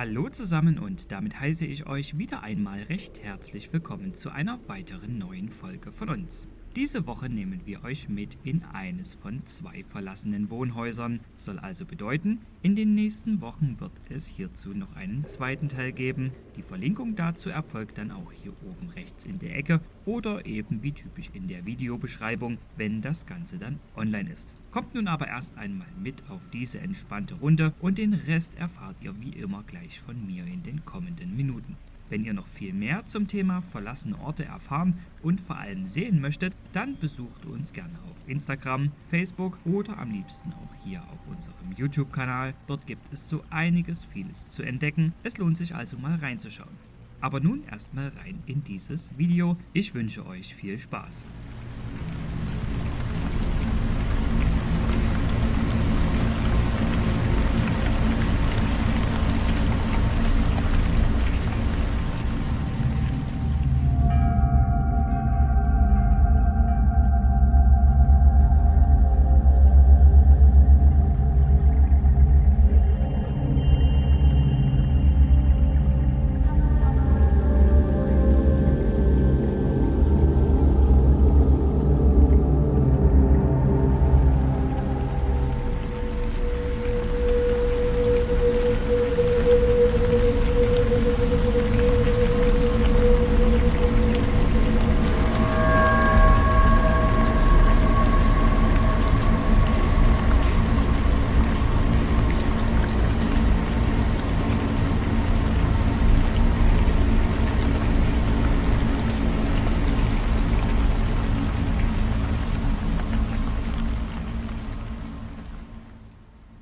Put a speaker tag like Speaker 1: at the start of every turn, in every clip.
Speaker 1: Hallo zusammen und damit heiße ich euch wieder einmal recht herzlich willkommen zu einer weiteren neuen Folge von uns. Diese Woche nehmen wir euch mit in eines von zwei verlassenen Wohnhäusern. Soll also bedeuten, in den nächsten Wochen wird es hierzu noch einen zweiten Teil geben. Die Verlinkung dazu erfolgt dann auch hier oben rechts in der Ecke oder eben wie typisch in der Videobeschreibung, wenn das Ganze dann online ist. Kommt nun aber erst einmal mit auf diese entspannte Runde und den Rest erfahrt ihr wie immer gleich von mir in den kommenden Minuten. Wenn ihr noch viel mehr zum Thema verlassene Orte erfahren und vor allem sehen möchtet, dann besucht uns gerne auf Instagram, Facebook oder am liebsten auch hier auf unserem YouTube-Kanal. Dort gibt es so einiges vieles zu entdecken. Es lohnt sich also mal reinzuschauen. Aber nun erstmal rein in dieses Video. Ich wünsche euch viel Spaß.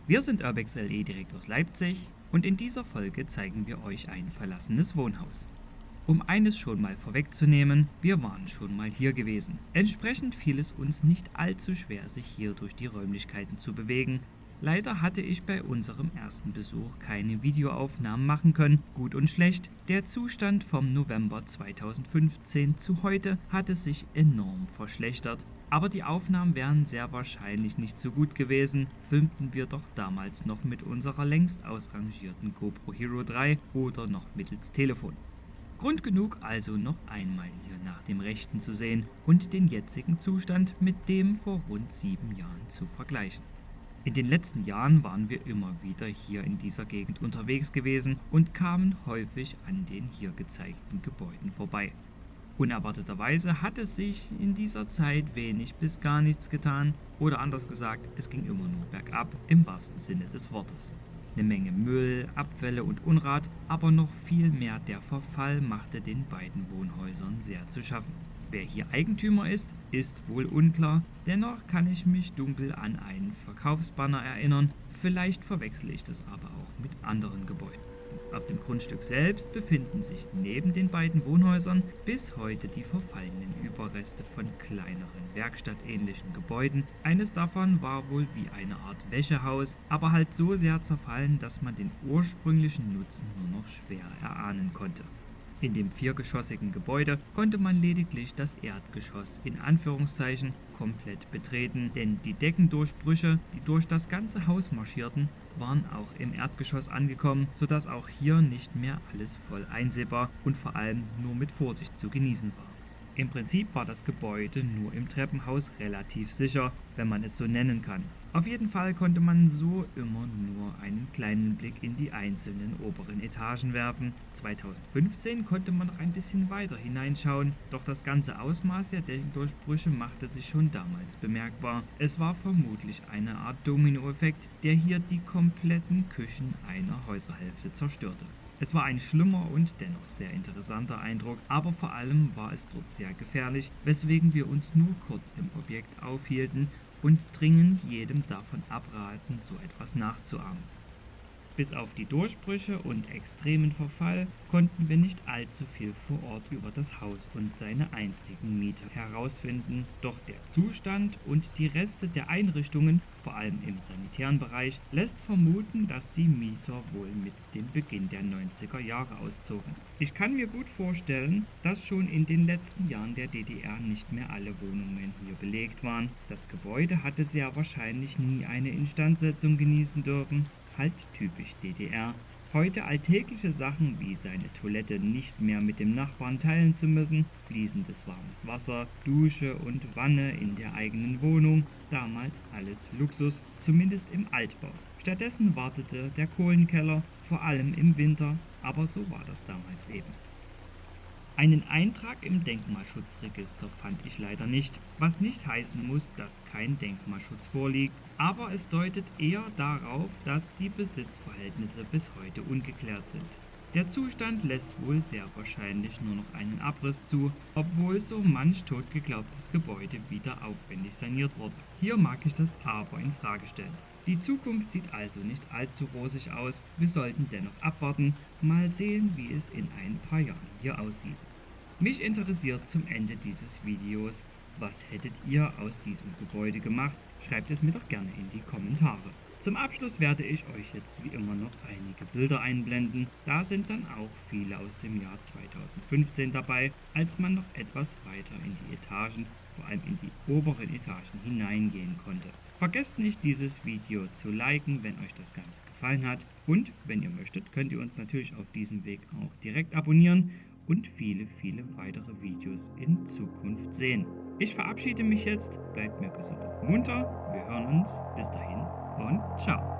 Speaker 1: Wir sind Urbex LE direkt aus Leipzig und in dieser Folge zeigen wir euch ein verlassenes Wohnhaus. Um eines schon mal vorwegzunehmen, wir waren schon mal hier gewesen. Entsprechend fiel es uns nicht allzu schwer, sich hier durch die Räumlichkeiten zu bewegen. Leider hatte ich bei unserem ersten Besuch keine Videoaufnahmen machen können, gut und schlecht. Der Zustand vom November 2015 zu heute hatte sich enorm verschlechtert aber die Aufnahmen wären sehr wahrscheinlich nicht so gut gewesen, filmten wir doch damals noch mit unserer längst ausrangierten GoPro Hero 3 oder noch mittels Telefon. Grund genug also noch einmal hier nach dem Rechten zu sehen und den jetzigen Zustand mit dem vor rund sieben Jahren zu vergleichen. In den letzten Jahren waren wir immer wieder hier in dieser Gegend unterwegs gewesen und kamen häufig an den hier gezeigten Gebäuden vorbei. Unerwarteterweise hat es sich in dieser Zeit wenig bis gar nichts getan oder anders gesagt, es ging immer nur bergab im wahrsten Sinne des Wortes. Eine Menge Müll, Abfälle und Unrat, aber noch viel mehr der Verfall machte den beiden Wohnhäusern sehr zu schaffen. Wer hier Eigentümer ist, ist wohl unklar, dennoch kann ich mich dunkel an einen Verkaufsbanner erinnern, vielleicht verwechsle ich das aber auch mit anderen Gebäuden. Auf dem Grundstück selbst befinden sich neben den beiden Wohnhäusern bis heute die verfallenen Überreste von kleineren werkstattähnlichen Gebäuden. Eines davon war wohl wie eine Art Wäschehaus, aber halt so sehr zerfallen, dass man den ursprünglichen Nutzen nur noch schwer erahnen konnte. In dem viergeschossigen Gebäude konnte man lediglich das Erdgeschoss in Anführungszeichen komplett betreten, denn die Deckendurchbrüche, die durch das ganze Haus marschierten, waren auch im Erdgeschoss angekommen, sodass auch hier nicht mehr alles voll einsehbar und vor allem nur mit Vorsicht zu genießen war. Im Prinzip war das Gebäude nur im Treppenhaus relativ sicher, wenn man es so nennen kann. Auf jeden Fall konnte man so immer nur einen kleinen Blick in die einzelnen oberen Etagen werfen. 2015 konnte man noch ein bisschen weiter hineinschauen, doch das ganze Ausmaß der Deckendurchbrüche machte sich schon damals bemerkbar. Es war vermutlich eine Art Dominoeffekt, der hier die kompletten Küchen einer Häuserhälfte zerstörte. Es war ein schlimmer und dennoch sehr interessanter Eindruck, aber vor allem war es dort sehr gefährlich, weswegen wir uns nur kurz im Objekt aufhielten und dringend jedem davon abraten, so etwas nachzuahmen. Bis auf die Durchbrüche und extremen Verfall konnten wir nicht allzu viel vor Ort über das Haus und seine einstigen Mieter herausfinden, doch der Zustand und die Reste der Einrichtungen, vor allem im sanitären Bereich, lässt vermuten, dass die Mieter wohl mit dem Beginn der 90er Jahre auszogen. Ich kann mir gut vorstellen, dass schon in den letzten Jahren der DDR nicht mehr alle Wohnungen hier belegt waren. Das Gebäude hatte sehr wahrscheinlich nie eine Instandsetzung genießen dürfen halt typisch DDR. Heute alltägliche Sachen wie seine Toilette nicht mehr mit dem Nachbarn teilen zu müssen, fließendes warmes Wasser, Dusche und Wanne in der eigenen Wohnung, damals alles Luxus, zumindest im Altbau. Stattdessen wartete der Kohlenkeller, vor allem im Winter, aber so war das damals eben. Einen Eintrag im Denkmalschutzregister fand ich leider nicht, was nicht heißen muss, dass kein Denkmalschutz vorliegt, aber es deutet eher darauf, dass die Besitzverhältnisse bis heute ungeklärt sind. Der Zustand lässt wohl sehr wahrscheinlich nur noch einen Abriss zu, obwohl so manch totgeglaubtes Gebäude wieder aufwendig saniert wurde. Hier mag ich das aber in Frage stellen. Die Zukunft sieht also nicht allzu rosig aus, wir sollten dennoch abwarten, mal sehen wie es in ein paar Jahren hier aussieht. Mich interessiert zum Ende dieses Videos, was hättet ihr aus diesem Gebäude gemacht? Schreibt es mir doch gerne in die Kommentare. Zum Abschluss werde ich euch jetzt wie immer noch einige Bilder einblenden. Da sind dann auch viele aus dem Jahr 2015 dabei, als man noch etwas weiter in die Etagen, vor allem in die oberen Etagen hineingehen konnte. Vergesst nicht dieses Video zu liken, wenn euch das Ganze gefallen hat. Und wenn ihr möchtet, könnt ihr uns natürlich auf diesem Weg auch direkt abonnieren und viele, viele weitere Videos in Zukunft sehen. Ich verabschiede mich jetzt, bleibt mir gesund und munter, wir hören uns, bis dahin und ciao.